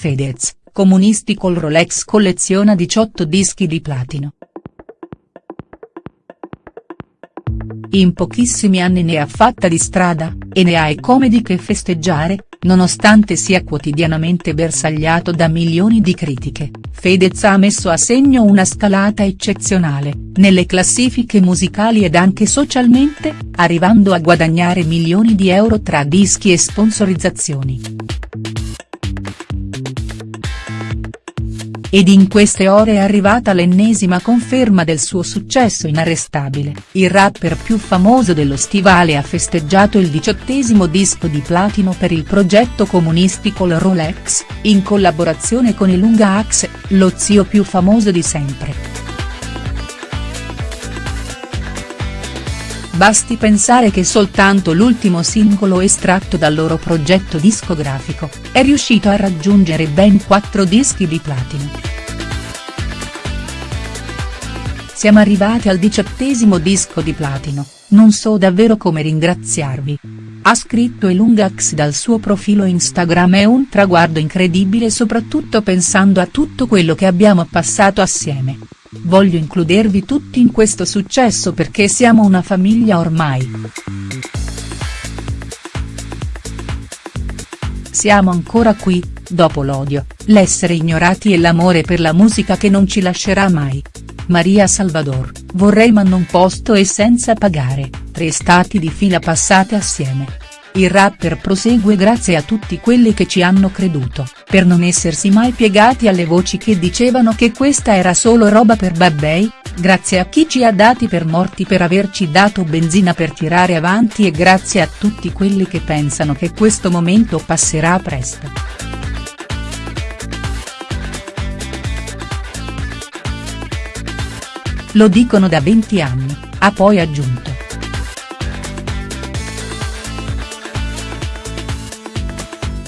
Fedez, Comunisti col Rolex colleziona 18 dischi di platino. In pochissimi anni ne ha fatta di strada, e ne ha come di che festeggiare, nonostante sia quotidianamente bersagliato da milioni di critiche, Fedez ha messo a segno una scalata eccezionale, nelle classifiche musicali ed anche socialmente, arrivando a guadagnare milioni di euro tra dischi e sponsorizzazioni. Ed in queste ore è arrivata l'ennesima conferma del suo successo inarrestabile, il rapper più famoso dello stivale ha festeggiato il diciottesimo disco di platino per il progetto comunistico Rolex, in collaborazione con Ilunga Axe, lo zio più famoso di sempre. Basti pensare che soltanto l'ultimo singolo estratto dal loro progetto discografico, è riuscito a raggiungere ben 4 dischi di platino. Siamo arrivati al diciottesimo disco di platino, non so davvero come ringraziarvi. Ha scritto Elungax dal suo profilo Instagram è un traguardo incredibile soprattutto pensando a tutto quello che abbiamo passato assieme. Voglio includervi tutti in questo successo perché siamo una famiglia ormai. Siamo ancora qui, dopo l'odio, l'essere ignorati e l'amore per la musica che non ci lascerà mai. Maria Salvador, vorrei ma non posto e senza pagare, tre stati di fila passate assieme. Il rapper prosegue grazie a tutti quelli che ci hanno creduto, per non essersi mai piegati alle voci che dicevano che questa era solo roba per babbei, grazie a chi ci ha dati per morti per averci dato benzina per tirare avanti e grazie a tutti quelli che pensano che questo momento passerà presto. Lo dicono da 20 anni, ha poi aggiunto.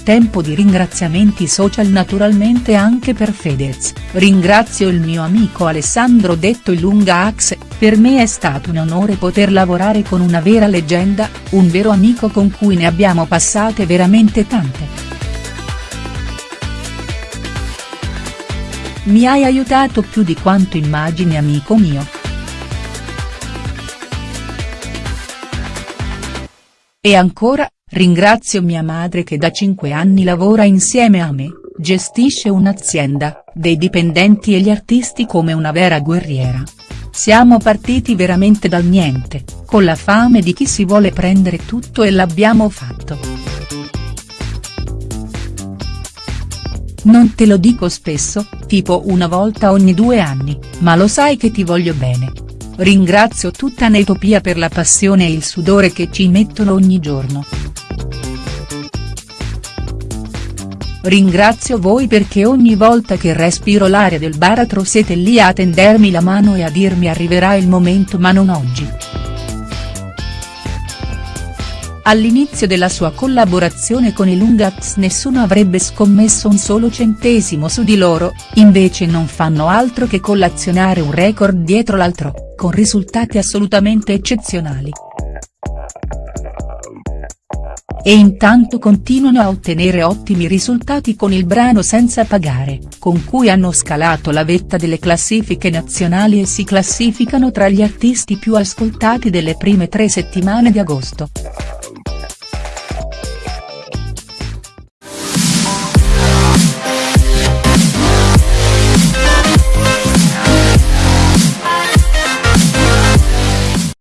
Tempo di ringraziamenti social naturalmente anche per Fedez, ringrazio il mio amico Alessandro detto il Lunga Axe, per me è stato un onore poter lavorare con una vera leggenda, un vero amico con cui ne abbiamo passate veramente tante. Mi hai aiutato più di quanto immagini amico mio. E ancora, Ringrazio mia madre che da cinque anni lavora insieme a me, gestisce un'azienda, dei dipendenti e gli artisti come una vera guerriera. Siamo partiti veramente dal niente, con la fame di chi si vuole prendere tutto e l'abbiamo fatto. Non te lo dico spesso, tipo una volta ogni due anni, ma lo sai che ti voglio bene. Ringrazio tutta Netopia per la passione e il sudore che ci mettono ogni giorno. Ringrazio voi perché ogni volta che respiro l'aria del baratro siete lì a tendermi la mano e a dirmi arriverà il momento ma non oggi. All'inizio della sua collaborazione con i Lungax nessuno avrebbe scommesso un solo centesimo su di loro, invece non fanno altro che collazionare un record dietro l'altro, con risultati assolutamente eccezionali e intanto continuano a ottenere ottimi risultati con il brano Senza pagare, con cui hanno scalato la vetta delle classifiche nazionali e si classificano tra gli artisti più ascoltati delle prime tre settimane di agosto.